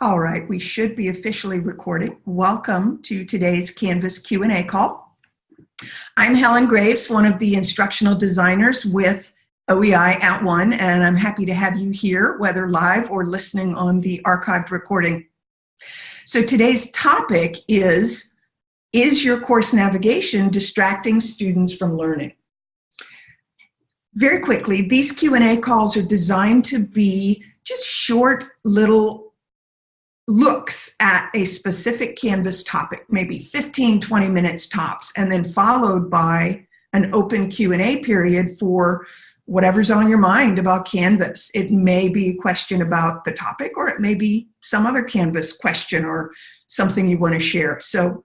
All right, we should be officially recording. Welcome to today's Canvas Q&A call. I'm Helen Graves, one of the instructional designers with OEI at One, and I'm happy to have you here, whether live or listening on the archived recording. So today's topic is, is your course navigation distracting students from learning? Very quickly, these Q&A calls are designed to be just short little looks at a specific Canvas topic, maybe 15, 20 minutes tops, and then followed by an open Q&A period for whatever's on your mind about Canvas. It may be a question about the topic, or it may be some other Canvas question or something you want to share. So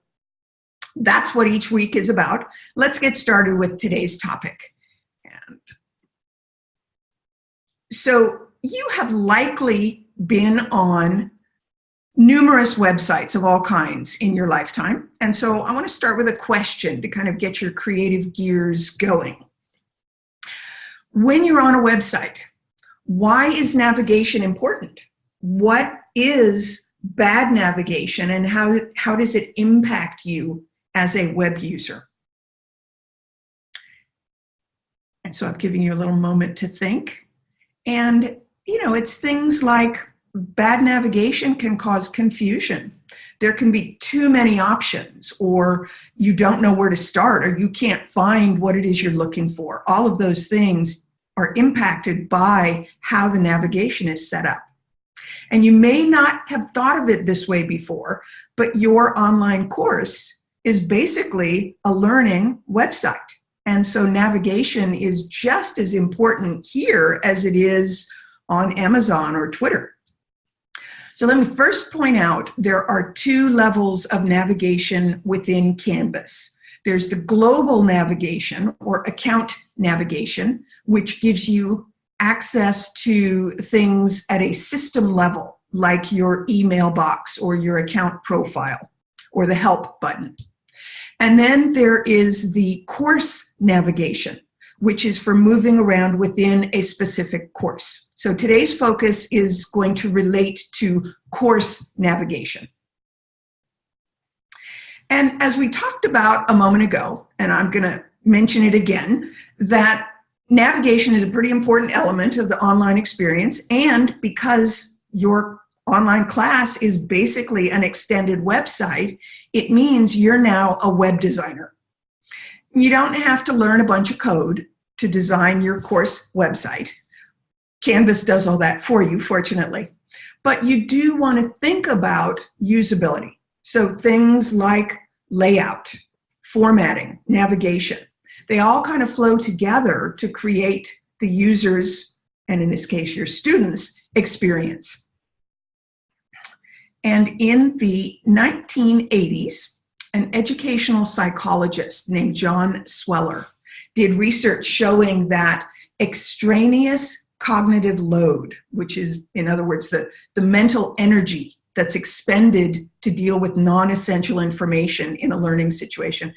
that's what each week is about. Let's get started with today's topic. And so you have likely been on numerous websites of all kinds in your lifetime. And so I want to start with a question to kind of get your creative gears going. When you're on a website, why is navigation important? What is bad navigation and how, how does it impact you as a web user? And so I've given you a little moment to think. And, you know, it's things like bad navigation can cause confusion. There can be too many options or you don't know where to start or you can't find what it is you're looking for. All of those things are impacted by how the navigation is set up. And you may not have thought of it this way before, but your online course is basically a learning website. And so navigation is just as important here as it is on Amazon or Twitter. So let me first point out there are two levels of navigation within Canvas. There's the global navigation or account navigation, which gives you access to things at a system level, like your email box or your account profile or the help button. And then there is the course navigation, which is for moving around within a specific course. So today's focus is going to relate to course navigation. And as we talked about a moment ago, and I'm gonna mention it again, that navigation is a pretty important element of the online experience and because your online class is basically an extended website, it means you're now a web designer. You don't have to learn a bunch of code to design your course website. Canvas does all that for you, fortunately. But you do want to think about usability. So things like layout, formatting, navigation, they all kind of flow together to create the user's, and in this case, your students' experience. And in the 1980s, an educational psychologist named John Sweller did research showing that extraneous cognitive load, which is, in other words, the, the mental energy that's expended to deal with non-essential information in a learning situation,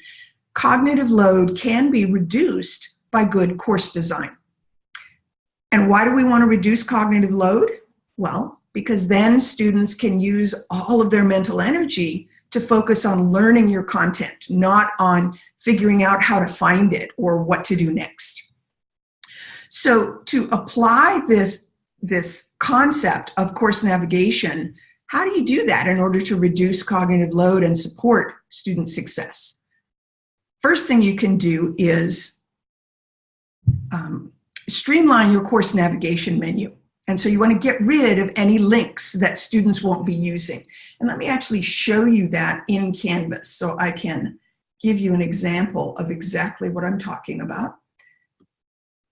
cognitive load can be reduced by good course design. And why do we want to reduce cognitive load? Well, because then students can use all of their mental energy to focus on learning your content, not on figuring out how to find it or what to do next. So to apply this, this concept of course navigation, how do you do that in order to reduce cognitive load and support student success? First thing you can do is um, streamline your course navigation menu. And so you want to get rid of any links that students won't be using. And let me actually show you that in Canvas so I can give you an example of exactly what I'm talking about.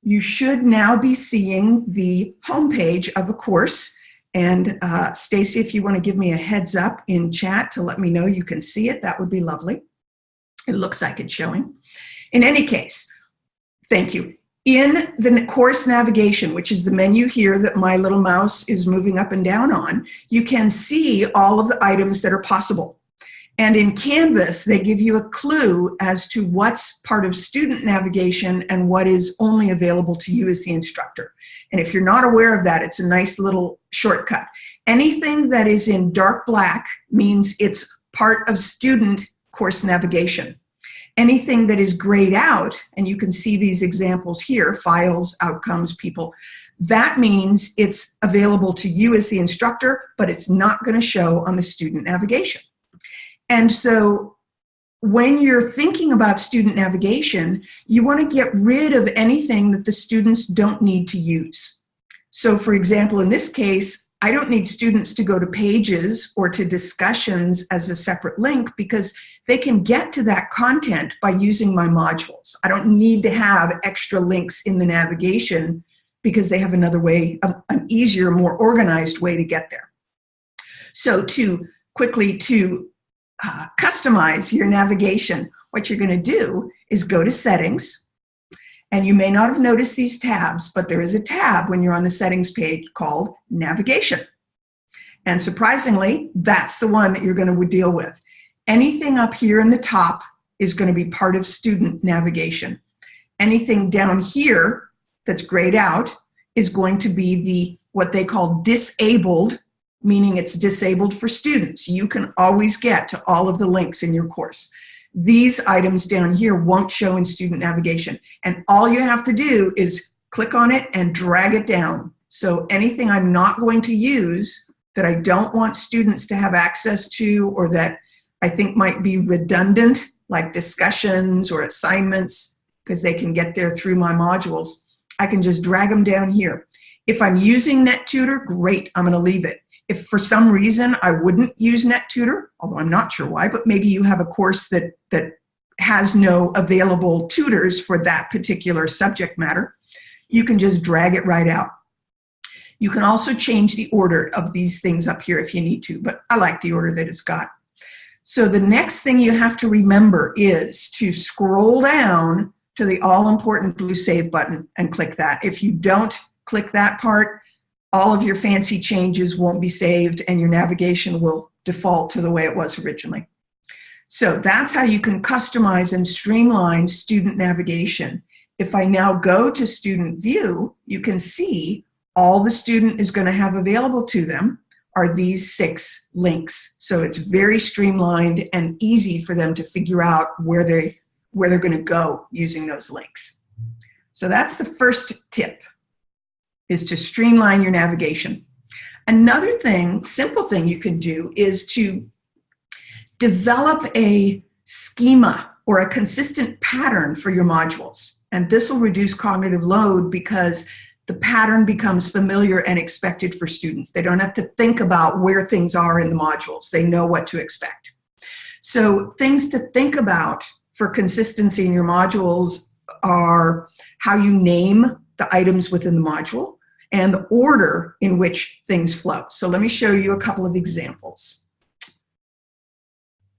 You should now be seeing the homepage of a course. And uh, Stacy, if you want to give me a heads up in chat to let me know you can see it, that would be lovely. It looks like it's showing. In any case, thank you. In the course navigation, which is the menu here that my little mouse is moving up and down on, you can see all of the items that are possible. And in Canvas, they give you a clue as to what's part of student navigation and what is only available to you as the instructor. And if you're not aware of that, it's a nice little shortcut. Anything that is in dark black means it's part of student course navigation. Anything that is grayed out, and you can see these examples here, files, outcomes, people, that means it's available to you as the instructor, but it's not gonna show on the student navigation. And so when you're thinking about student navigation, you want to get rid of anything that the students don't need to use. So for example, in this case, I don't need students to go to pages or to discussions as a separate link because they can get to that content by using my modules. I don't need to have extra links in the navigation because they have another way, an easier, more organized way to get there. So to quickly to uh, customize your navigation, what you're gonna do is go to settings, and you may not have noticed these tabs, but there is a tab when you're on the settings page called navigation. And surprisingly, that's the one that you're gonna deal with. Anything up here in the top is gonna be part of student navigation. Anything down here that's grayed out is going to be the what they call disabled meaning it's disabled for students. You can always get to all of the links in your course. These items down here won't show in student navigation. And all you have to do is click on it and drag it down. So anything I'm not going to use that I don't want students to have access to or that I think might be redundant, like discussions or assignments, because they can get there through my modules, I can just drag them down here. If I'm using NetTutor, great, I'm gonna leave it. If for some reason I wouldn't use NetTutor, although I'm not sure why, but maybe you have a course that, that has no available tutors for that particular subject matter, you can just drag it right out. You can also change the order of these things up here if you need to, but I like the order that it's got. So the next thing you have to remember is to scroll down to the all important blue save button and click that. If you don't click that part, all of your fancy changes won't be saved and your navigation will default to the way it was originally. So that's how you can customize and streamline student navigation. If I now go to student view, you can see all the student is going to have available to them are these six links. So it's very streamlined and easy for them to figure out where they where they're going to go using those links. So that's the first tip is to streamline your navigation. Another thing, simple thing you can do is to develop a schema or a consistent pattern for your modules. And this will reduce cognitive load because the pattern becomes familiar and expected for students. They don't have to think about where things are in the modules. They know what to expect. So things to think about for consistency in your modules are how you name the items within the module, and the order in which things flow. So let me show you a couple of examples.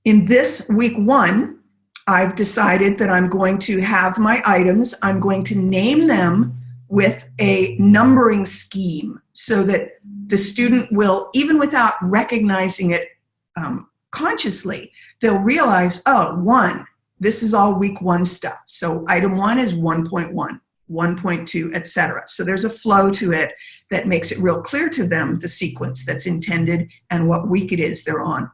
In this week one, I've decided that I'm going to have my items, I'm going to name them with a numbering scheme so that the student will, even without recognizing it um, consciously, they'll realize, oh, one, this is all week one stuff. So item one is 1.1. 1.2, etc. So there's a flow to it that makes it real clear to them the sequence that's intended and what week it is they're on.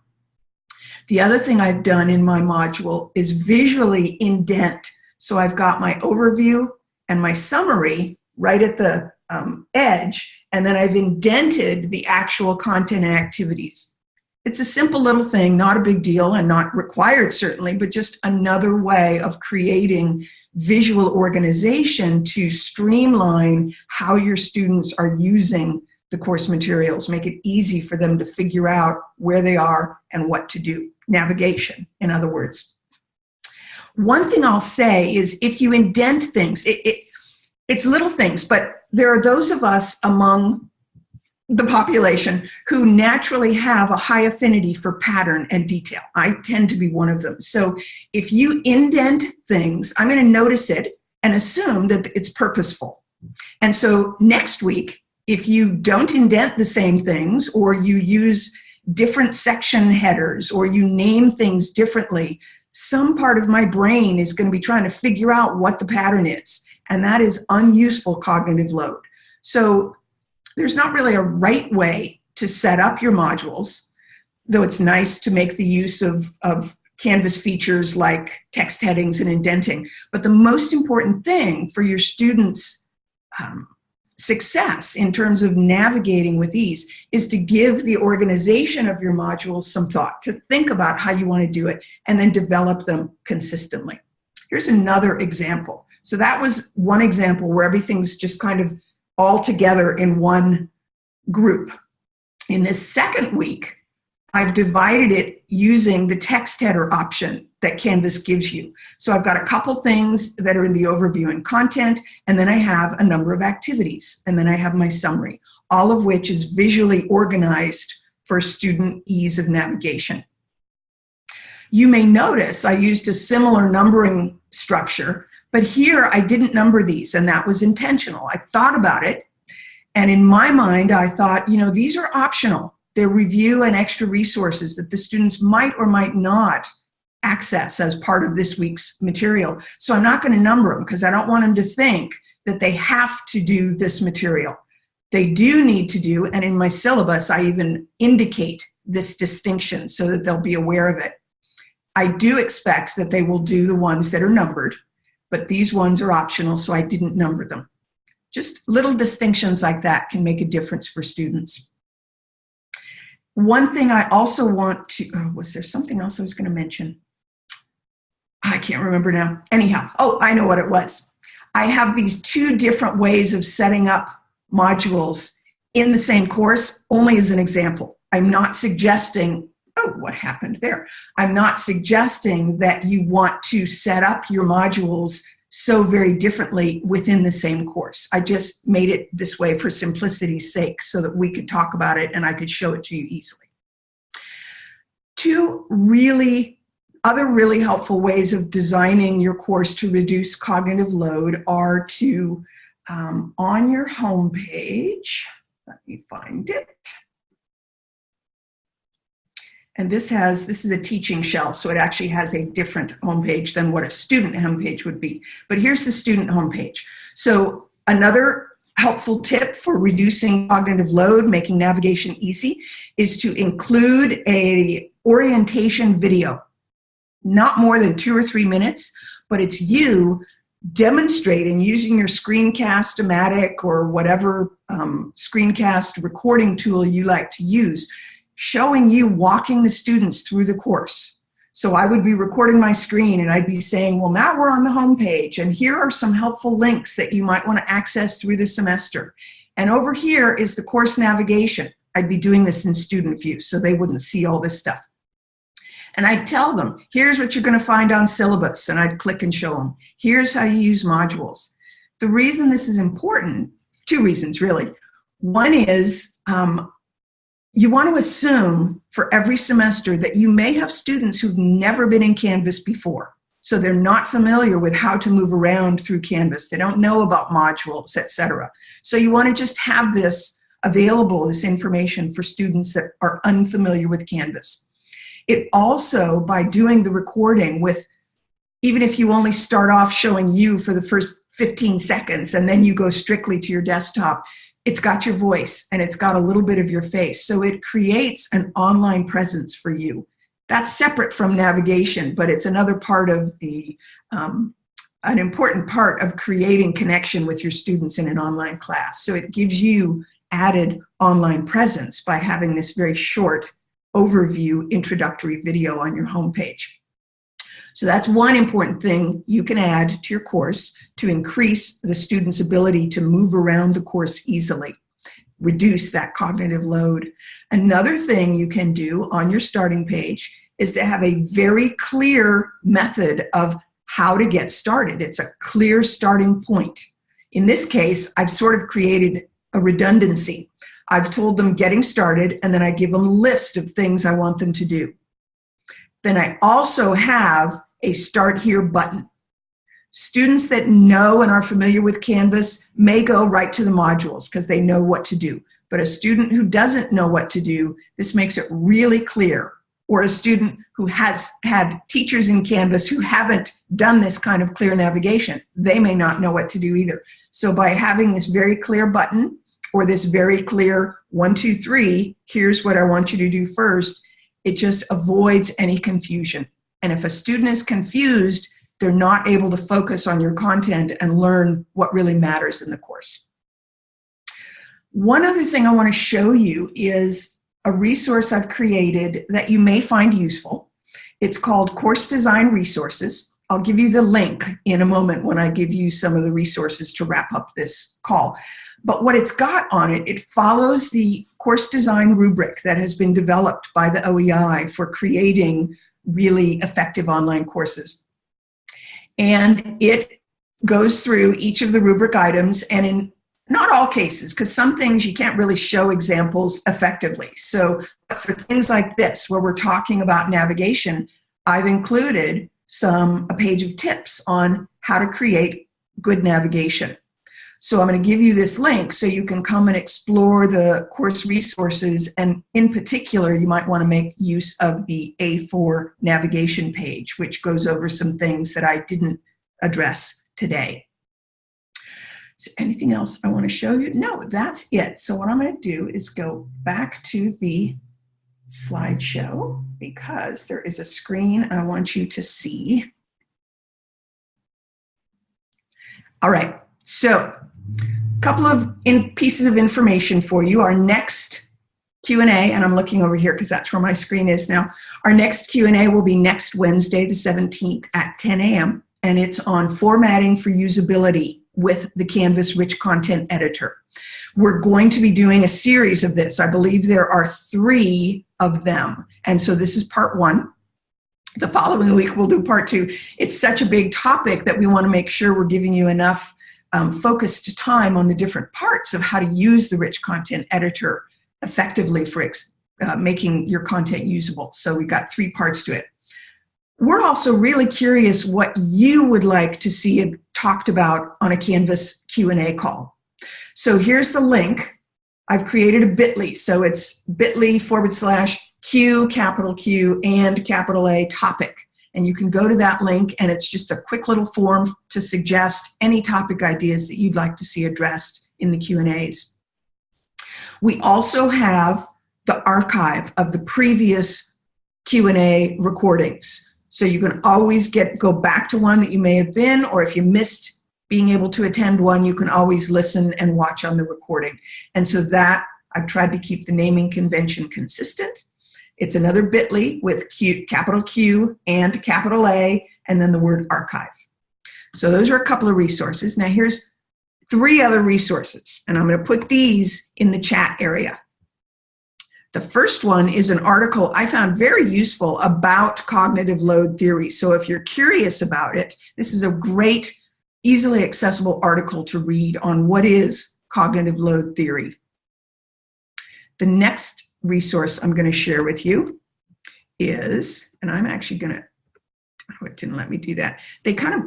The other thing I've done in my module is visually indent. So I've got my overview and my summary right at the um, edge, and then I've indented the actual content and activities. It's a simple little thing, not a big deal and not required certainly, but just another way of creating visual organization to streamline how your students are using the course materials, make it easy for them to figure out where they are and what to do. Navigation, in other words. One thing I'll say is if you indent things, it, it, it's little things, but there are those of us among the population who naturally have a high affinity for pattern and detail. I tend to be one of them. So if you indent things, I'm going to notice it and assume that it's purposeful. And so next week, if you don't indent the same things or you use different section headers or you name things differently, some part of my brain is going to be trying to figure out what the pattern is. And that is unuseful cognitive load. So there's not really a right way to set up your modules, though it's nice to make the use of, of Canvas features like text headings and indenting. But the most important thing for your students' um, success in terms of navigating with ease is to give the organization of your modules some thought, to think about how you want to do it, and then develop them consistently. Here's another example. So that was one example where everything's just kind of all together in one group. In this second week, I've divided it using the text header option that Canvas gives you. So I've got a couple things that are in the overview and content, and then I have a number of activities, and then I have my summary, all of which is visually organized for student ease of navigation. You may notice I used a similar numbering structure, but here I didn't number these, and that was intentional. I thought about it, and in my mind, I thought, you know, these are optional They're review and extra resources that the students might or might not access as part of this week's material. So I'm not going to number them because I don't want them to think that they have to do this material. They do need to do, and in my syllabus, I even indicate this distinction so that they'll be aware of it. I do expect that they will do the ones that are numbered, but these ones are optional, so I didn't number them. Just little distinctions like that can make a difference for students. One thing I also want to, oh, was there something else I was going to mention? I can't remember now. Anyhow, oh, I know what it was. I have these two different ways of setting up modules in the same course, only as an example. I'm not suggesting, oh, what happened there? I'm not suggesting that you want to set up your modules so very differently within the same course. I just made it this way for simplicity's sake so that we could talk about it and I could show it to you easily. Two really, other really helpful ways of designing your course to reduce cognitive load are to, um, on your home page, let me find it. And this has, this is a teaching shell, so it actually has a different homepage than what a student homepage would be. But here's the student homepage. So another helpful tip for reducing cognitive load, making navigation easy, is to include a orientation video. Not more than two or three minutes, but it's you demonstrating using your screencast-o-matic or whatever um, screencast recording tool you like to use showing you walking the students through the course. So I would be recording my screen and I'd be saying, well, now we're on the home page and here are some helpful links that you might want to access through the semester. And over here is the course navigation. I'd be doing this in student view so they wouldn't see all this stuff. And I'd tell them, here's what you're going to find on syllabus, and I'd click and show them. Here's how you use modules. The reason this is important, two reasons really. One is um, you want to assume for every semester that you may have students who've never been in Canvas before. So they're not familiar with how to move around through Canvas. They don't know about modules, etc. So you want to just have this available, this information for students that are unfamiliar with Canvas. It also, by doing the recording with, even if you only start off showing you for the first 15 seconds and then you go strictly to your desktop, it's got your voice and it's got a little bit of your face. So it creates an online presence for you. That's separate from navigation, but it's another part of the, um, an important part of creating connection with your students in an online class. So it gives you added online presence by having this very short overview introductory video on your homepage. So that's one important thing you can add to your course to increase the student's ability to move around the course easily, reduce that cognitive load. Another thing you can do on your starting page is to have a very clear method of how to get started. It's a clear starting point. In this case, I've sort of created a redundancy. I've told them getting started and then I give them a list of things I want them to do. Then I also have a start here button. Students that know and are familiar with Canvas may go right to the modules because they know what to do. But a student who doesn't know what to do, this makes it really clear. Or a student who has had teachers in Canvas who haven't done this kind of clear navigation, they may not know what to do either. So by having this very clear button or this very clear one, two, three, here's what I want you to do first, it just avoids any confusion. And if a student is confused, they're not able to focus on your content and learn what really matters in the course. One other thing I want to show you is a resource I've created that you may find useful. It's called Course Design Resources. I'll give you the link in a moment when I give you some of the resources to wrap up this call. But what it's got on it, it follows the course design rubric that has been developed by the OEI for creating really effective online courses. And it goes through each of the rubric items and in not all cases, because some things you can't really show examples effectively. So for things like this, where we're talking about navigation, I've included some, a page of tips on how to create good navigation. So I'm going to give you this link so you can come and explore the course resources. And in particular, you might want to make use of the A4 navigation page, which goes over some things that I didn't address today. So anything else I want to show you? No, that's it. So what I'm going to do is go back to the slideshow because there is a screen I want you to see. All right, so couple of in pieces of information for you. Our next Q&A, and I'm looking over here because that's where my screen is now. Our next Q&A will be next Wednesday, the 17th at 10 a.m. And it's on formatting for usability with the Canvas Rich Content Editor. We're going to be doing a series of this. I believe there are three of them. And so this is part one. The following week we'll do part two. It's such a big topic that we want to make sure we're giving you enough um, focused time on the different parts of how to use the rich content editor effectively for uh, making your content usable. So we've got three parts to it. We're also really curious what you would like to see talked about on a Canvas Q&A call. So here's the link. I've created a bit.ly, so it's bit.ly forward slash Q, capital Q, and capital A topic. And you can go to that link and it's just a quick little form to suggest any topic ideas that you'd like to see addressed in the Q&As. We also have the archive of the previous Q&A recordings. So you can always get go back to one that you may have been, or if you missed being able to attend one, you can always listen and watch on the recording. And so that, I've tried to keep the naming convention consistent. It's another bit.ly with Q, capital Q and capital A, and then the word archive. So those are a couple of resources. Now here's three other resources, and I'm gonna put these in the chat area. The first one is an article I found very useful about cognitive load theory. So if you're curious about it, this is a great, easily accessible article to read on what is cognitive load theory. The next resource I'm going to share with you is, and I'm actually going to, oh, it didn't let me do that. They kind of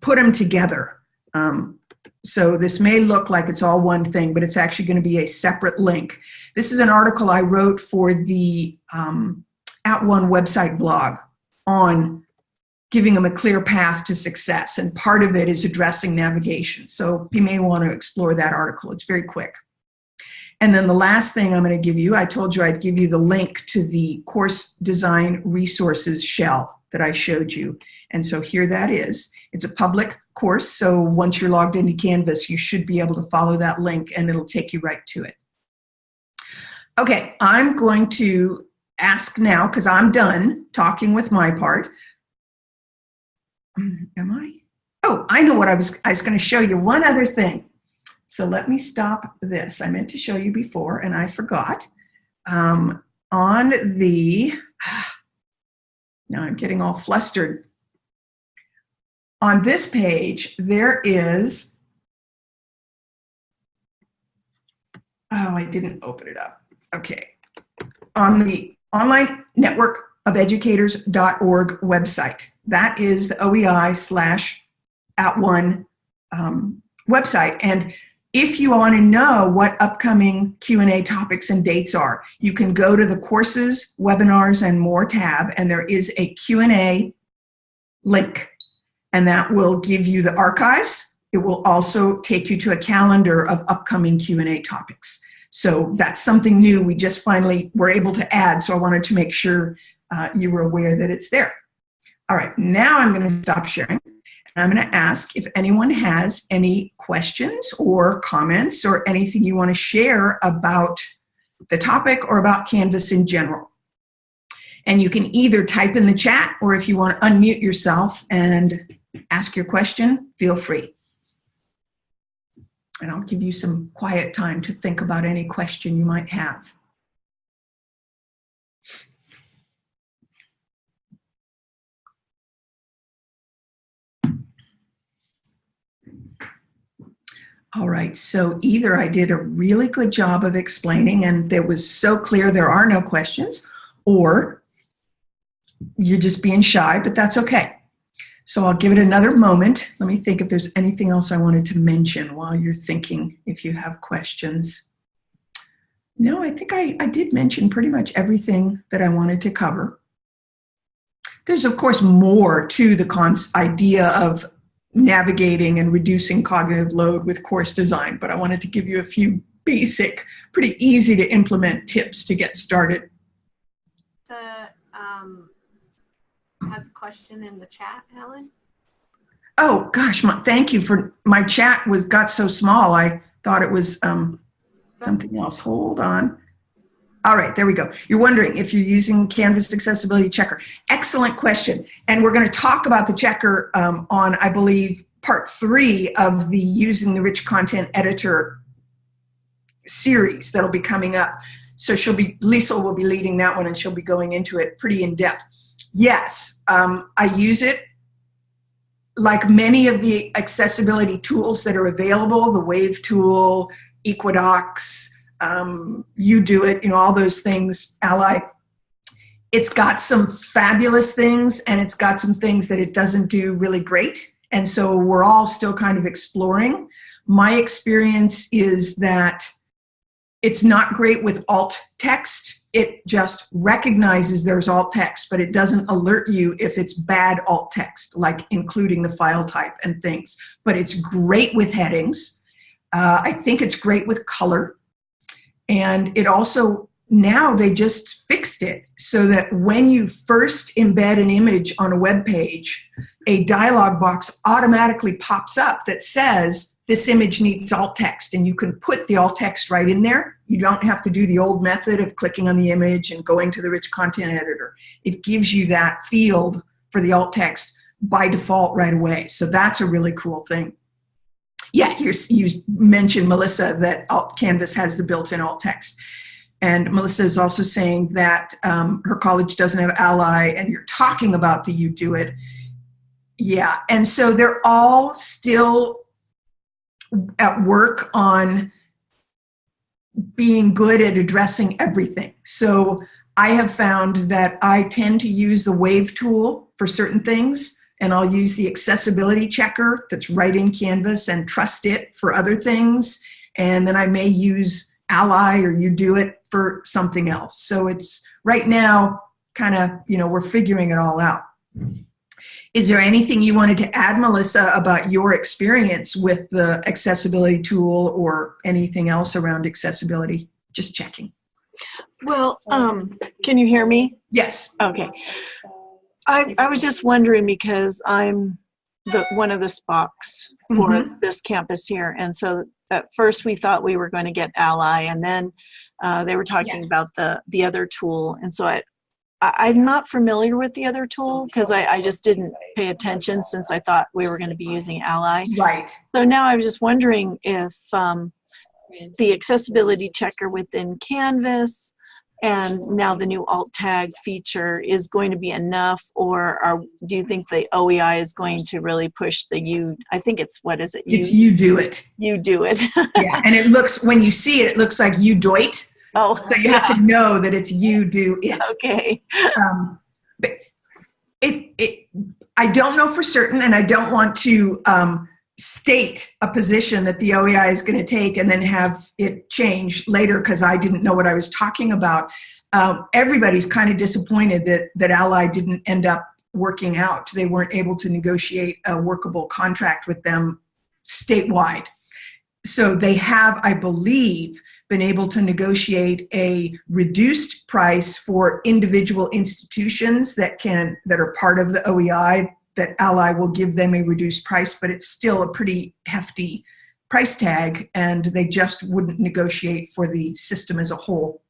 put them together. Um, so this may look like it's all one thing, but it's actually going to be a separate link. This is an article I wrote for the um, At One website blog on giving them a clear path to success. And part of it is addressing navigation. So you may want to explore that article. It's very quick. And then the last thing I'm going to give you, I told you I'd give you the link to the course design resources shell that I showed you. And so here that is. It's a public course, so once you're logged into Canvas, you should be able to follow that link and it'll take you right to it. Okay, I'm going to ask now, because I'm done talking with my part. Mm, am I? Oh, I know what I was, I was going to show you. One other thing. So let me stop this. I meant to show you before and I forgot. Um, on the, now I'm getting all flustered. On this page, there is, oh, I didn't open it up. Okay. On the online network of educators.org website, that is the OEI slash at one um, website. And If you want to know what upcoming Q&A topics and dates are, you can go to the courses, webinars, and more tab, and there is a Q&A link, and that will give you the archives. It will also take you to a calendar of upcoming Q&A topics. So that's something new we just finally were able to add, so I wanted to make sure uh, you were aware that it's there. All right, now I'm going to stop sharing. I'm going to ask if anyone has any questions or comments or anything you want to share about the topic or about Canvas in general. And you can either type in the chat or if you want to unmute yourself and ask your question, feel free. And I'll give you some quiet time to think about any question you might have. All right, so either I did a really good job of explaining and it was so clear there are no questions, or you're just being shy, but that's okay. So I'll give it another moment. Let me think if there's anything else I wanted to mention while you're thinking if you have questions. No, I think I, I did mention pretty much everything that I wanted to cover. There's of course more to the idea of navigating and reducing cognitive load with course design, but I wanted to give you a few basic, pretty easy to implement tips to get started. Um, has a question in the chat, Helen? Oh gosh, my, thank you for, my chat was got so small, I thought it was um, something else. Hold on. All right, there we go. You're wondering if you're using Canvas Accessibility Checker. Excellent question. And we're going to talk about the checker um, on, I believe, part three of the Using the Rich Content Editor series that'll be coming up. So she'll be, Lisa will be leading that one and she'll be going into it pretty in depth. Yes, um, I use it like many of the accessibility tools that are available, the Wave tool, Equidox, um, it, you know, all those things, Ally. It's got some fabulous things and it's got some things that it doesn't do really great. And so we're all still kind of exploring. My experience is that it's not great with alt text. It just recognizes there's alt text, but it doesn't alert you if it's bad alt text, like including the file type and things. But it's great with headings. Uh, I think it's great with color. And it also, now they just fixed it so that when you first embed an image on a web page, a dialog box automatically pops up that says this image needs alt text and you can put the alt text right in there. You don't have to do the old method of clicking on the image and going to the rich content editor. It gives you that field for the alt text by default right away. So that's a really cool thing yeah, you mentioned, Melissa, that alt Canvas has the built-in alt text. And Melissa is also saying that um, her college doesn't have Ally, and you're talking about the UDOIT. Yeah, and so they're all still at work on being good at addressing everything. So I have found that I tend to use the Wave tool for certain things, and I'll use the accessibility checker that's right in Canvas and trust it for other things. And then I may use Ally or UDOIT for something else. So it's right now kind of, you know, we're figuring it all out. Is there anything you wanted to add, Melissa, about your experience with the accessibility tool or anything else around accessibility? Just checking. Well, um, can you hear me? Yes. Okay. I, I was just wondering because I'm the one of the SPOCs for mm -hmm. this campus here. And so at first we thought we were going to get Ally and then uh, they were talking yeah. about the, the other tool. And so I, I, am not familiar with the other tool because I, I just didn't pay attention since I thought we were going to be using Ally. Right. So now I was just wondering if um, the accessibility checker within Canvas and now the new alt tag feature is going to be enough or are, do you think the OEI is going to really push the you I think it's what is it you, it's it. you do it. Yeah and it looks when you see it it looks like you do it. Oh so you yeah. have to know that it's you do it. Okay. Um, but it, it I don't know for certain and I don't want to um, state a position that the OEI is going to take and then have it change later because I didn't know what I was talking about. Um, everybody's kind of disappointed that, that Ally didn't end up working out. They weren't able to negotiate a workable contract with them statewide. So they have, I believe, been able to negotiate a reduced price for individual institutions that can that are part of the OEI that Ally will give them a reduced price, but it's still a pretty hefty price tag and they just wouldn't negotiate for the system as a whole.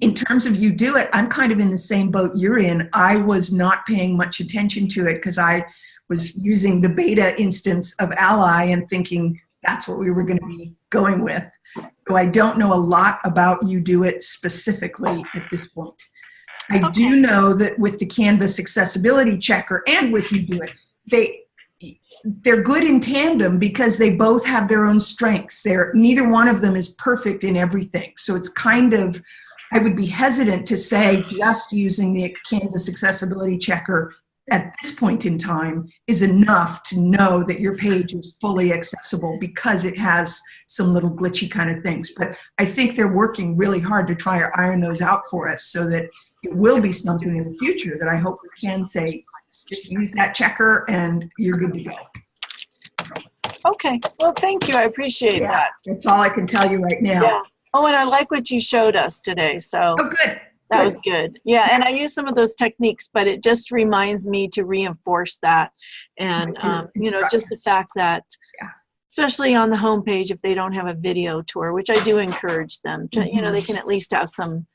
In terms of UDOIT, I'm kind of in the same boat you're in. I was not paying much attention to it because I was using the beta instance of Ally and thinking that's what we were going to be going with. So I don't know a lot about UDOIT specifically at this point. I Okay. do know that with the Canvas accessibility checker and with UDOIT, they they're good in tandem because they both have their own strengths. They're neither one of them is perfect in everything. So it's kind of I would be hesitant to say just using the Canvas accessibility checker at this point in time is enough to know that your page is fully accessible because it has some little glitchy kind of things. But I think they're working really hard to try to iron those out for us so that it will be something in the future that I hope we can say, just use that checker and you're good to go. Okay, well, thank you. I appreciate Yeah. that. That's all I can tell you right now. Yeah. Oh, and I like what you showed us today. So Oh, good. that good. was good. Yeah, and I use some of those techniques, but it just reminds me to reinforce that. And, um, you know, just the fact that, Yeah. especially on the homepage, if they don't have a video tour, which I do encourage them to, you know, they can at least have some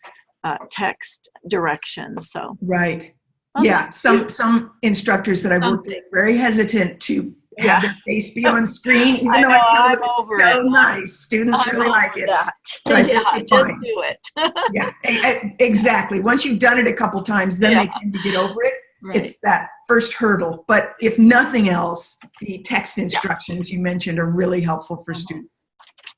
uh, text directions. So, Right. Okay. Yeah, some, some instructors that I've worked with very hesitant to have their face be on screen, even I though know, I tell I'm them over it's so it. nice. Students I'm really like it. that. So yeah, just fine." do it. Yeah, exactly. Once you've done it a couple times, then they tend to get over it. Right. It's that first hurdle. But if nothing else, the text instructions you mentioned are really helpful for students.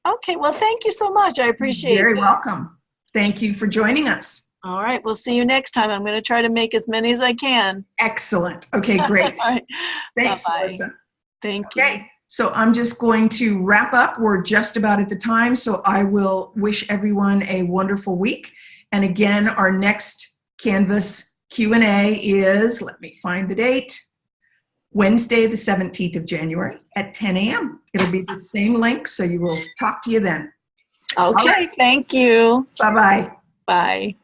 Okay, well, thank you so much. I appreciate it. Very this. welcome. Thank you for joining us. All right, we'll see you next time. I'm going to try to make as many as I can. Excellent. Okay, great. Right, Thanks, Bye-bye. Melissa. thank you. Okay, so I'm just going to wrap up. We're just about at the time, so I will wish everyone a wonderful week. And again, our next Canvas Q&A is, let me find the date, Wednesday, the 17th of January at 10 a.m. It'll be the same link, so you will talk to you then. Okay, thank you. Bye-bye. Bye.